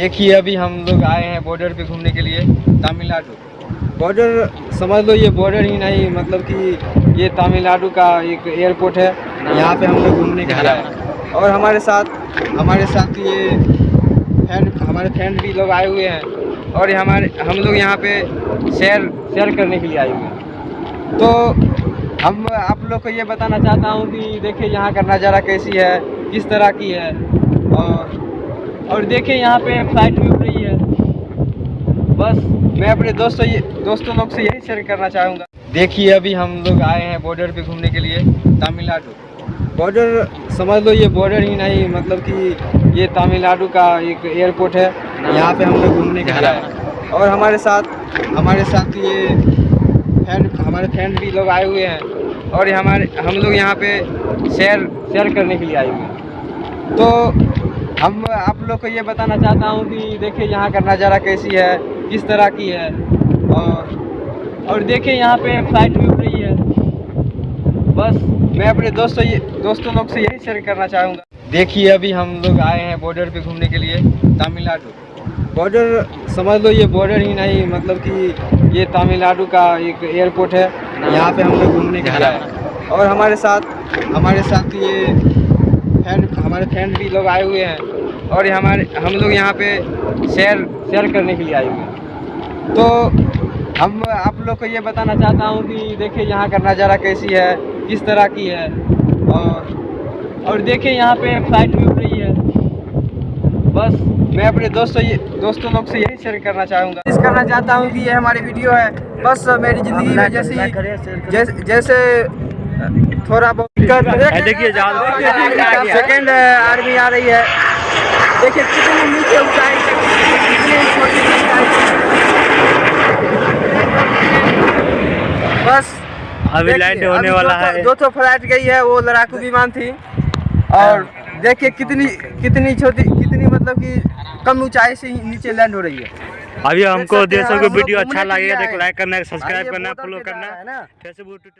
देखिए, अभी हम लोग आए हैं बॉर्डर पे घूमने के लिए तमिलनाडु। बॉर्डर समझ लो, ये बॉर्डर ही नहीं मतलब कि ये तमिलनाडु का एक एयरपोर्ट है। यहाँ पे हम लोग घूमने के लिए आए और हमारे साथ हमारे साथ ये फ्रेंड हमारे फ्रेंड भी लोग आए हुए हैं। और हमारे, हम लोग यहाँ पे शेयर शेयर करने के लिए आए हुए हैं। तो हम, आप लोग को ये बताना चाहता हूँ कि देखिए, यहाँ का नज़ारा कैसी है, किस तरह की है। और और देखिए यहाँ पे फ़्लाइट भी उड़ रही है। बस, मैं अपने दोस्तों ये दोस्तों लोग से यही शेयर करना चाहूँगा। देखिए, अभी हम लोग आए हैं बॉर्डर पे घूमने के लिए, तमिलनाडु। बॉर्डर समझ लो ये बॉर्डर ही नहीं मतलब कि ये तमिलनाडु का एक एयरपोर्ट है। यहाँ पे हम लोग घूमने के लिए हैं। और हमारे साथ हमारे साथ ये फ्रेंड हमारे फ्रेंड भी लोग आए हुए हैं। और हमारे हम लोग यहाँ पे शेयर शेयर करने के लिए आए हुए हैं। तो हम आप लोग को ये बताना चाहता हूँ कि देखिए यहाँ का नज़ारा कैसी है, किस तरह की है। और और देखिए यहाँ पे फ़्लाइट भी उड़ रही है। बस, मैं अपने दोस्तों दोस्तों लोग से यही शेयर करना चाहूँगा। देखिए अभी हम लोग आए हैं बॉर्डर पे घूमने के लिए, तमिलनाडु। बॉर्डर समझ लो ये बॉर्डर ही नहीं मतलब कि ये तमिलनाडु का एक एयरपोर्ट है। यहाँ पे हम लोग घूमने के लिए और हमारे साथ हमारे साथ ये फ्रेंड हमारे फ्रेंड भी लोग आए हुए हैं। और ये हमारे हम लोग यहाँ पे शेयर शेयर करने के लिए आए हुए हैं। तो हम आप लोग को ये बताना चाहता हूँ कि देखिए यहाँ का नज़ारा कैसी है किस तरह की है। और और देखिए यहाँ पे फ़्लाइट भी उड़ रही है। बस मैं अपने दोस्तों ये दोस्तों लोग से यही शेयर करना चाहूँगा। इस करना चाहता हूँ कि ये हमारी वीडियो है। बस मेरी ज़िंदगी में जैसे जैसे थोड़ा बहुत देखिए, जा- सेकेंड आर्मी आ रही है। देखिए कितनी नीचे ऊंचाई बस अभी लैंड होने वाला दो तो- है। दो तो फ़्लाइट गई है वो लड़ाकू विमान थी। और देखिए कितनी कितनी छोटी कितनी मतलब कि कम ऊंचाई से नीचे लैंड हो रही है। अभी हमको देशों को वीडियो अच्छा लगेगा तो लाइक करना सब्सक्राइब करना फॉलो करना। रहा है ना। Facebook Twitter